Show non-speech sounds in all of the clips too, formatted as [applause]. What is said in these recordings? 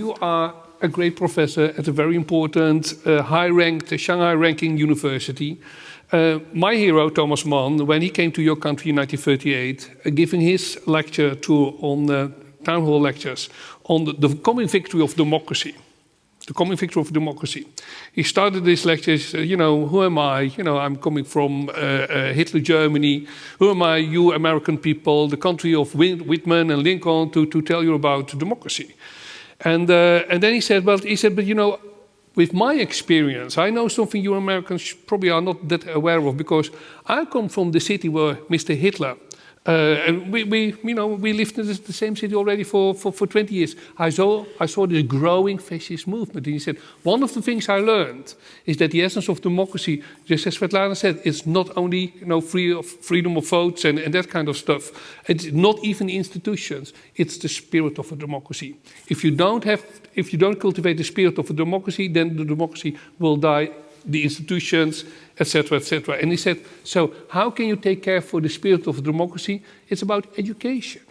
you are a great professor at a very important, uh, high-ranked Shanghai-ranking university. Uh, my hero, Thomas Mann, when he came to your country in 1938, uh, giving his lecture tour on town hall lectures on the, the coming victory of democracy the coming victory of democracy. He started these lectures, uh, you know, who am I? You know, I'm coming from uh, uh, Hitler Germany. Who am I, you American people, the country of Whitman and Lincoln, to, to tell you about democracy? And, uh, and then he said, well, he said, but you know, with my experience, I know something you Americans probably are not that aware of because I come from the city where Mr. Hitler Uh, and we, we, you know, we lived in the same city already for, for, for 20 years. I saw, I saw this growing fascist movement. And he said, one of the things I learned is that the essence of democracy, just as Svetlana said, is not only you know, free of, freedom of votes and, and that kind of stuff. It's not even institutions. It's the spirit of a democracy. If you don't have, if you don't cultivate the spirit of a democracy, then the democracy will die the institutions, etc., etc. And he said, so how can you take care for the spirit of democracy? It's about education.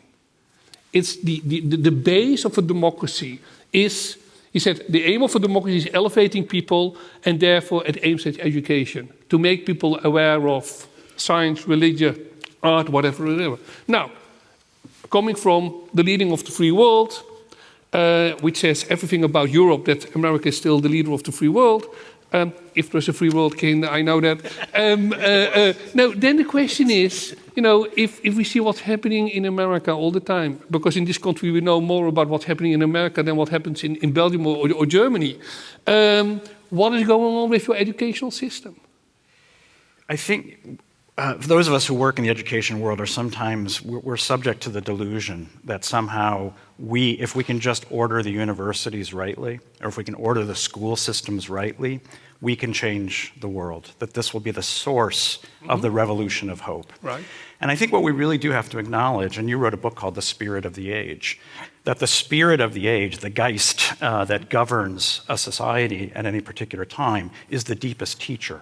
It's the, the, the base of a democracy is, he said, the aim of a democracy is elevating people and therefore it aims at education, to make people aware of science, religion, art, whatever, whatever. Now, coming from the leading of the free world, uh, which says everything about Europe, that America is still the leader of the free world, um, if there's a free world king, I know that. Um, uh, uh, no, then the question is, you know, if, if we see what's happening in America all the time, because in this country we know more about what's happening in America than what happens in, in Belgium or, or Germany, um, what is going on with your educational system? I think uh, those of us who work in the education world are sometimes, we're, we're, subject to the delusion that somehow we, if we can just order the universities rightly, or if we can order the school systems rightly, we can change the world, that this will be the source mm -hmm. of the mm-hmm. revolution of hope. Right. And I think what we really do have to acknowledge, and you wrote a book called The Spirit of the Age, that the spirit of the age, the Geist uh, that governs a society at any particular time, is the deepest teacher.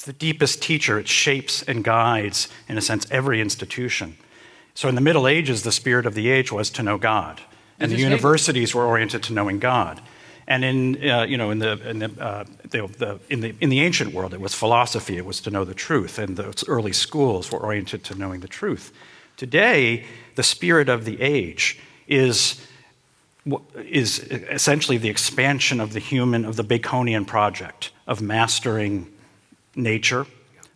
It's the deepest teacher. It shapes and guides, in a sense, every institution. So in the Middle Ages, the spirit of the age was to know God. And the universities were oriented to knowing God. And in, uh, you know, in, the, in, the, uh, the, the, in, the, in the ancient world, it was philosophy, it was to know the truth, and the early schools were oriented to knowing the truth. Today, the spirit of the age is, is essentially the expansion of the human, of the Baconian project, of mastering nature,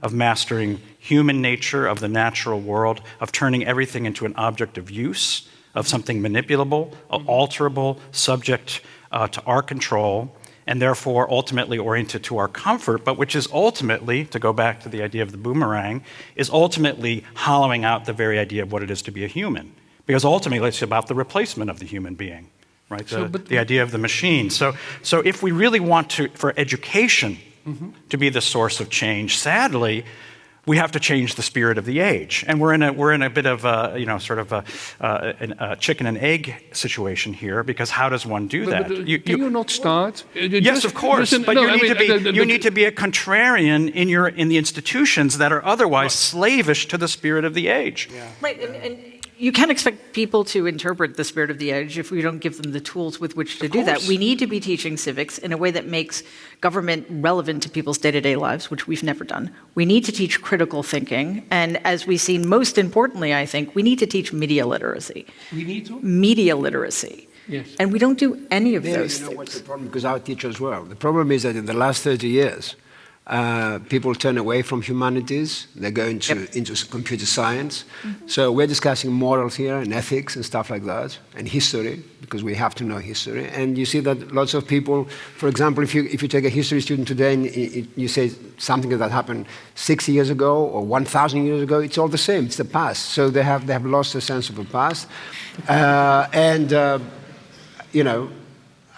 of mastering human nature, of the natural world, of turning everything into an object of use, of something manipulable, mm-hmm. alterable, subject uh, to our control, and therefore ultimately oriented to our comfort, but which is ultimately, to go back to the idea of the boomerang, is ultimately hollowing out the very idea of what it is to be a human. Because ultimately it's about the replacement of the human being, right? The, so, the idea of the machine. So, so if we really want to, for education, mm -hmm. to be the source of change. Sadly, we have to change the spirit of the age. And we're in a, we're in a bit of a, you know, sort of a, uh, a chicken and egg situation here because how does one do that? But, but, you, can you, you, not start? You yes, just, of course. Listen, but no, you, need, mean, to be, uh, you need to be a contrarian in, your, in the institutions that are otherwise slavish to the spirit of the age. Yeah. Right. And, and you can't expect people to interpret the spirit of the age if we don't give them the tools with which to of do course. that. We need to be teaching civics in a way that makes government relevant to people's day-to-day -day lives, which we've never done. We need to teach critical thinking, and as we've seen, most importantly, I think, we need to teach media literacy. We need to? Media literacy. Yes. And we don't do any of those you know things. what's the problem? Because our teachers as well. The problem is that in the last 30 years, uh, people turn away from humanities, they go into, yep. into computer science. Mm -hmm. So we're discussing morals here and ethics and stuff like that, and history, because we have to know history. And you see that lots of people, for example, if you, if you take a history student today and you say something that happened 60 years ago or 1,000 years ago, it's all the same, it's the past. So they have, they have lost the sense of the past. Uh, and, uh, you know,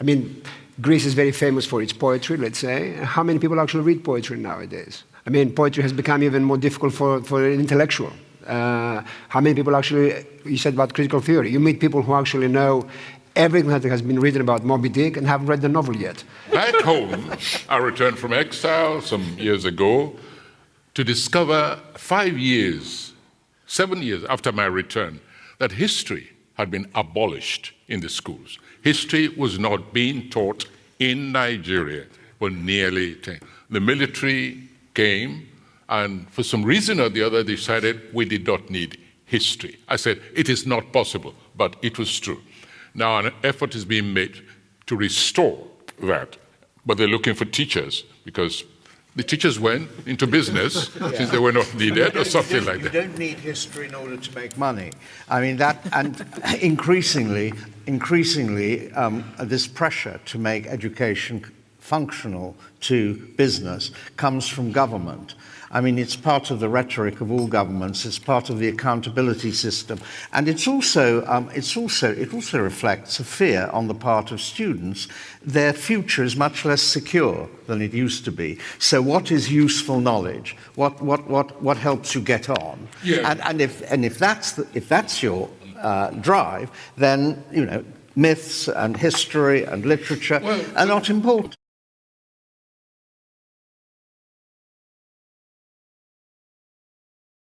I mean, Greece is very famous for its poetry, let's say. How many people actually read poetry nowadays? I mean, poetry has become even more difficult for, for an intellectual. Uh, how many people actually, you said about critical theory, you meet people who actually know everything that has been written about Moby Dick and haven't read the novel yet. Back home, I returned from exile some years ago to discover five years, seven years after my return, that history had been abolished in the schools history was not being taught in Nigeria for nearly 10. The military came, and for some reason or the other, decided we did not need history. I said, it is not possible, but it was true. Now, an effort is being made to restore that, but they're looking for teachers because the teachers went into business [laughs] since they were not needed or something like that. You don't need history in order to make money. I mean that, and [laughs] increasingly, increasingly, um, this pressure to make education functional to business comes from government. I mean, it's part of the rhetoric of all governments. It's part of the accountability system, and it's also um, it's also it also reflects a fear on the part of students. Their future is much less secure than it used to be. So, what is useful knowledge? What what what what helps you get on? Yeah. And, and if and if that's the, if that's your uh, drive, then you know myths and history and literature Well, are not important.